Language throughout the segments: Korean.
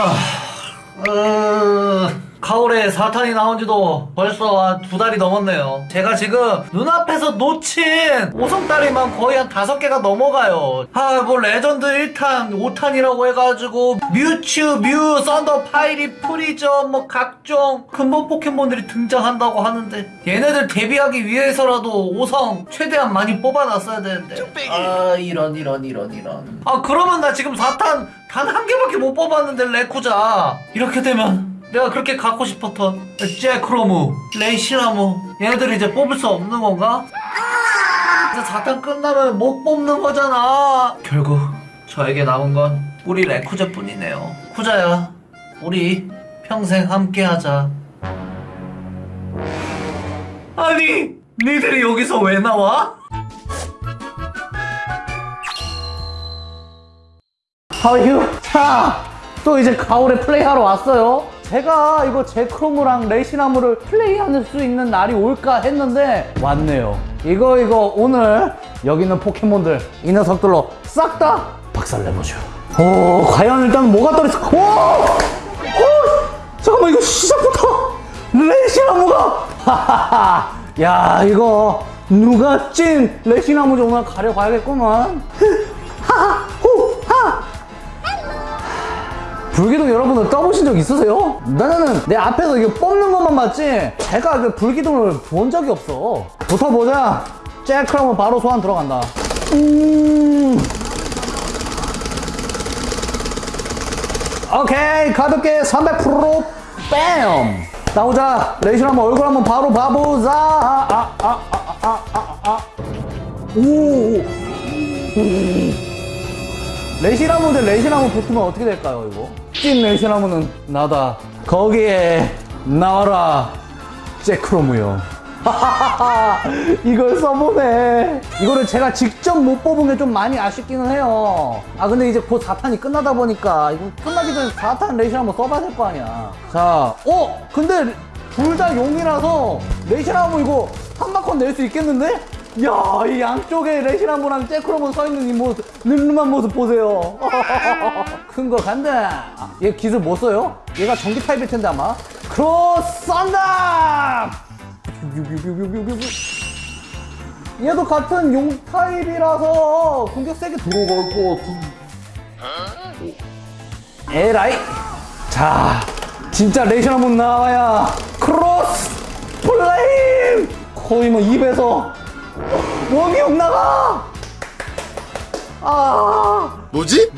아... 아... 가오레 4탄이 나온 지도 벌써 두 달이 넘었네요. 제가 지금 눈앞에서 놓친 오성짜리만 거의 한 다섯 개가 넘어가요. 아, 뭐 레전드 1탄, 5탄이라고 해가지고 뮤츠, 뮤, 썬더, 파이리, 프리저, 뭐 각종 근본 포켓몬들이 등장한다고 하는데 얘네들 데뷔하기 위해서라도 오성 최대한 많이 뽑아놨어야 되는데. 아, 이런, 이런, 이런, 이런. 아, 그러면 나 지금 4탄 단 한 개밖에 못 뽑았는데 레쿠자. 이렇게 되면 내가 그렇게 갖고 싶었던 제크로무, 레시라무 얘네들 이제 뽑을 수 없는 건가? 이제 4탄 끝나면 못 뽑는 거잖아 결국 저에게 남은 건 우리 레쿠자뿐이네요 쿠자야 우리 평생 함께하자 아니 니들이 여기서 왜 나와? 하유 자, 또 이제 가을에 플레이하러 왔어요. 제가 이거 제크로무랑 레이시나무를 플레이할 수 있는 날이 올까 했는데 왔네요. 이거 이거 오늘 여기 있는 포켓몬들 이 녀석들로 싹 다 박살내보죠. 오, 과연 일단 뭐가 떨어졌어? 오! 오! 잠깐만 이거 시작부터 레이시나무가 하하하 야 이거 누가 찐 레이시나무인지 오늘 가려봐야겠구만 불기둥 여러분들 떠보신 적 있으세요? 나는 내 앞에서 이거 뽑는 것만 봤지 제가 그 불기둥을 본 적이 없어. 붙어보자. 제크로무면 바로 소환 들어간다. 음. 오케이 가볍게 300% 뺨. 나오자. 레이션 한번 얼굴 한번 바로 봐보자. 아, 아, 아, 아, 아, 아. 오. 레시라무 대 레시라무 붙으면 어떻게 될까요 이거? 찐 레시라무는 나다. 거기에 나와라 잭크로무요. 이걸 써보네. 이거를 제가 직접 못 뽑은 게 좀 많이 아쉽기는 해요. 아 근데 이제 곧 4탄이 끝나다 보니까 이거 끝나기 전에 4탄 레시나무 써봐야 될 거 아니야. 자 어? 근데 둘 다 용이라서 레시나무 이거 한 바퀴 낼수 있겠는데? 야, 이 양쪽에 레시나무랑 잭크로몬 써있는 이 모습, 늠름한 모습 보세요. 큰 거 간다. 얘 기술 못 써요? 얘가 전기 타입일 텐데 아마. 크로스 썬더! 얘도 같은 용 타입이라서 공격 세게 들어갈 것 같은. 에라이. 자, 진짜 레시라무 나와야 크로스 플레임! 거의 뭐 입에서 원기옥 나가! 아 뭐지?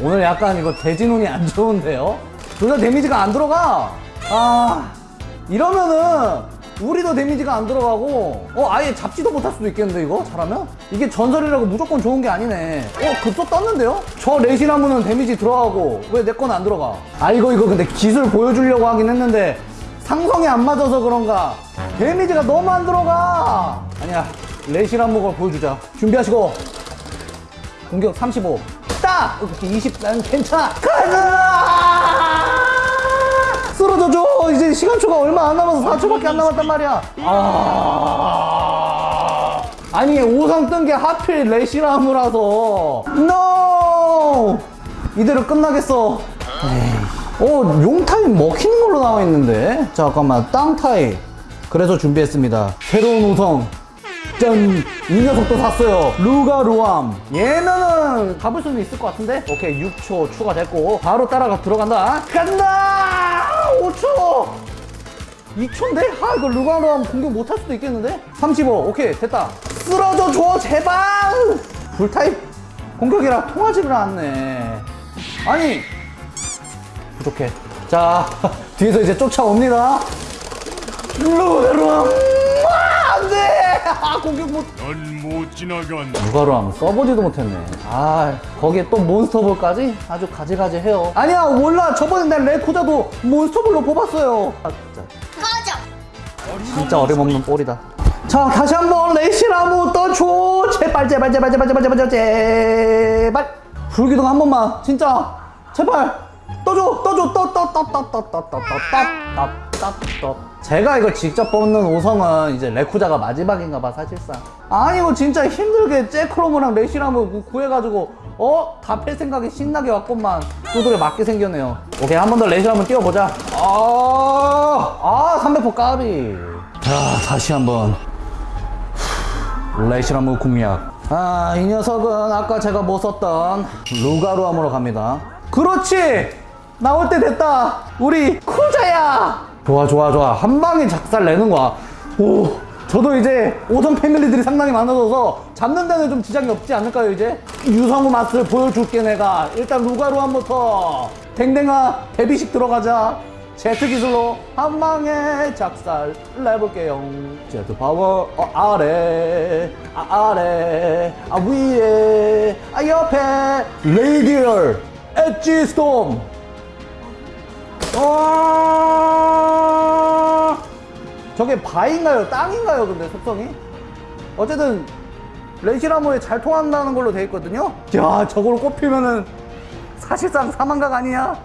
오늘 약간 이거 대진운이 안 좋은데요? 둘 다 데미지가 안 들어가 아 이러면은 우리도 데미지가 안 들어가고 어 아예 잡지도 못할 수도 있겠는데 이거 잘하면? 이게 전설이라고 무조건 좋은 게 아니네 어 급소 떴는데요? 저 레시나무는 데미지 들어가고 왜 내 건 안 들어가 아 이거 이거 근데 기술 보여주려고 하긴 했는데 상성이 안 맞아서 그런가 데미지가 너무 안 들어가 아니야 레시나무걸 보여주자. 준비하시고. 공격 35 딱! 이렇게 20 나는 괜찮아. 가자! 쓰러져줘. 이제 시간초가 얼마 안 남아서 4초밖에 안 남았단 말이야. 아. 아니 5상 뜬 게 하필 레시나무라서. NO! 이대로 끝나겠어. 어 용타입 먹히는 걸로 나와 있는데? 잠깐만 땅타입 그래서 준비했습니다. 새로운 우성 짠! 이 녀석도 샀어요. 루가루암. 얘면은 가볼 수는 있을 것 같은데? 오케이, 6초 추가됐고. 바로 따라가 들어간다. 간다! 5초! 2초인데? 아, 이거 루가루암 공격 못 할 수도 있겠는데? 35. 오케이, 됐다. 쓰러져 줘, 제발! 불타입 공격이라 통하지를 않네. 아니! 부족해. 자, 뒤에서 이제 쫓아옵니다. 루가루암! 아! 아, 공격 못. 넌 못 지나간다. 누가로 하면 써보지도 못했네. 아, 거기에 또 몬스터볼까지? 아주 가지가지 해요. 아니야, 몰라. 저번에 난 레코자도 몬스터볼로 뽑았어요. 아, 진짜. 진짜 어림없는 볼이다. 자, 다시 한번 레이시나무 떠줘. 제발, 제발, 제발, 제발, 제발, 제발, 제발, 제발. 불기둥 한 번만. 진짜. 제발. 떠줘, 떠줘, 떠, 떠, 떠, 떠, 떠, 떠, 떠, 떠, 떠, 떠. 따뜻 제가 이거 직접 뽑는 5성은 이제 레쿠자가 마지막인가 봐 사실상. 아니 이거 진짜 힘들게 잭크롬이랑 레시람을 구해가지고 어? 다 팰 생각이 신나게 왔건만 두드려 맞게 생겼네요. 오케이 한 번 더 레시람을 띄워보자. 아, 아 300포 까비. 자 다시 한번. 레시라무 공략. 아 이 녀석은 아까 제가 못 썼던 루가루함으로 갑니다. 그렇지! 나올 때 됐다! 우리 쿠자야 좋아 좋아 좋아. 한 방에 작살 내는 거야. 오 저도 이제 오성 패밀리들이 상당히 많아져서 잡는 데는 좀 지장이 없지 않을까요 이제? 유성우 맛을 보여줄게 내가. 일단 루가루함부터 댕댕아 데뷔식 들어가자. 제트 기술로 한 방에 작살 내볼게요. 제트 파워 어, 아래 아, 아래 아 위에 아 옆에. 라이디얼 엣지 스톰. 어... 저게 바위인가요? 땅인가요? 근데 속성이? 어쨌든 레시라무에 잘 통한다는 걸로 돼 있거든요. 야 저걸 꼽히면은 사실상 사망각 아니야?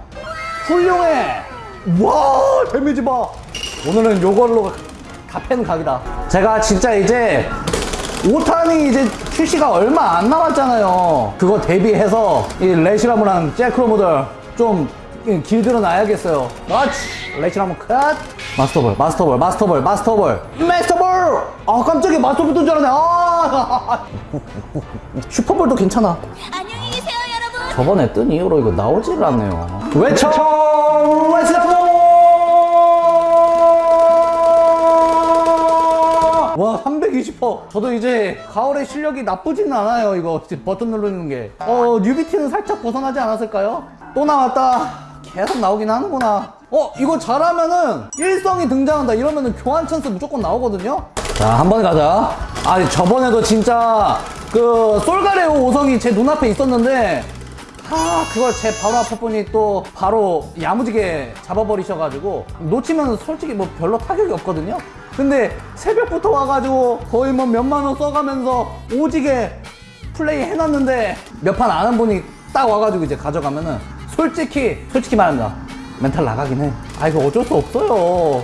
훌륭해! 와, 데미지 봐! 오늘은 요걸로 가펜 각이다. 제가 진짜 이제 5탄이 이제 출시가 얼마 안 남았잖아요. 그거 대비해서 이 레시라무랑 잭크로모들 좀 길들여 놔야겠어요. 그렇지! 레시라무 컷! 마스터볼, 마스터볼, 마스터볼, 마스터볼, 마스터볼! 아, 깜짝이야. 마스터볼 뜬줄 알았네. 아! 슈퍼볼도 괜찮아. 안녕히 계세요, 여러분. 저번에 뜬 이후로 이거 나오질 않네요. 외쳐! 웨스터! 와, 320%. 저도 이제 가오레 실력이 나쁘지는 않아요, 이거. 버튼 누르는 게. 어, 뉴비티는 살짝 벗어나지 않았을까요? 또 나왔다. 계속 나오긴 하는구나. 어, 이거 잘하면은 일성이 등장한다. 이러면은 교환 찬스 무조건 나오거든요? 자, 한 번 가자. 아, 저번에도 진짜 그 솔가레오 5성이 제 눈앞에 있었는데 아 그걸 제 바로 앞분이 또 바로 야무지게 잡아버리셔가지고 놓치면 솔직히 뭐 별로 타격이 없거든요 근데 새벽부터 와가지고 거의 뭐 몇만 원 써가면서 오지게 플레이 해놨는데 몇 판 아는 분이 딱 와가지고 이제 가져가면은 솔직히 솔직히 말합니다 멘탈 나가긴 해 아 이거 어쩔 수 없어요.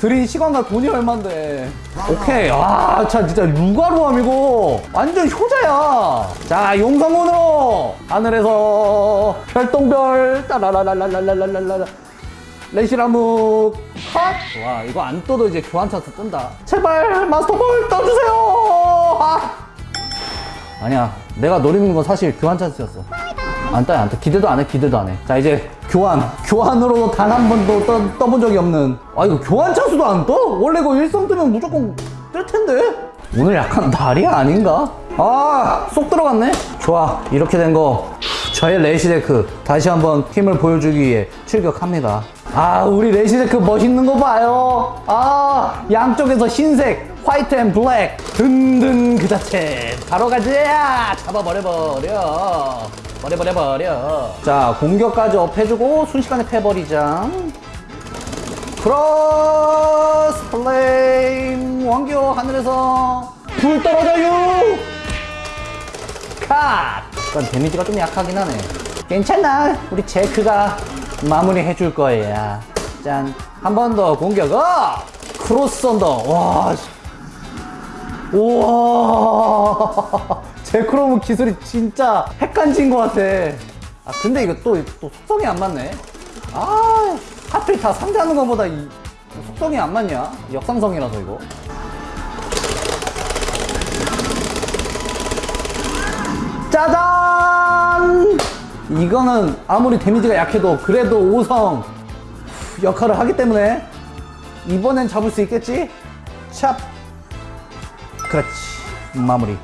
들인 시간과 돈이 얼만데. 오케이. 아 참 진짜 루가루함 이거 완전 효자야. 자 용성운으로 하늘에서 별똥별 따라라라라라라라라 레시라무 컷 와 이거 안 떠도 이제 교환 찬스 뜬다. 제발 마스터볼 떠주세요. 아. 아니야 내가 노리는 건 사실 교환 찬스였어 안 떠요 안 떠. 기대도 안 해 기대도 안 해. 자 이제 교환. 교환으로 단 한 번도 떠, 떠본 적이 없는. 아 이거 교환 찬스도 안 떠? 원래 이거 일성 뜨면 무조건 뜰 텐데. 오늘 약간 날이 아닌가? 아 쏙 들어갔네? 좋아. 이렇게 된 거. 저의 레시제크. 다시 한번 힘을 보여주기 위해 출격합니다. 아 우리 레시제크 멋있는 거 봐요. 아 양쪽에서 흰색 white and black. 든든 그 자체. 바로 가자 잡아버려버려. 버려버려버려. 자 공격까지 업해주고 순식간에 패버리자. 크로스 플레임. 원기옥 하늘에서 불 떨어져요. 컷 약간 데미지가 좀 약하긴 하네. 괜찮아. 우리 제크가 마무리 해줄 거야. 짠. 한 번 더 공격 어 크로스 썬더. 와 씨. 우와. 제크로무 기술이 진짜 핵간지인 것 같아. 아 근데 이거 또, 또 속성이 안 맞네. 아 하필 다 상대하는 것보다 이 속성이 안 맞냐? 역상성이라서 이거. 짜잔! 이거는 아무리 데미지가 약해도 그래도 5성 역할을 하기 때문에 이번엔 잡을 수 있겠지? 찹 그렇지. 마무리.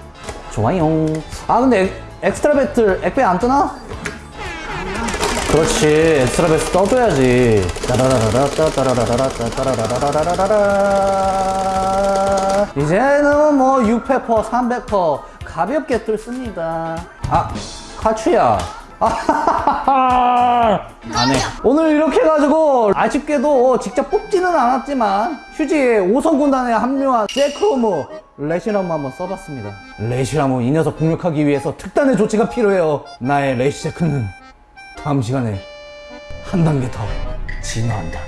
좋아요. 아 근데 엑, extra battle 엑배 안 뜨나? 그렇지. extra battle 떠줘야지. 이제는 뭐 600퍼 300퍼 가볍게 뚫습니다 아 카추야 안해. 오늘 이렇게 해가지고 아쉽게도 직접 뽑지는 않았지만 휴지에 5성 군단에 합류한 제크로무 레시라무 한번 써봤습니다. 레시라무 이 녀석 공격하기 위해서 특단의 조치가 필요해요. 나의 레시제크는 다음 시간에 한 단계 더 진화한다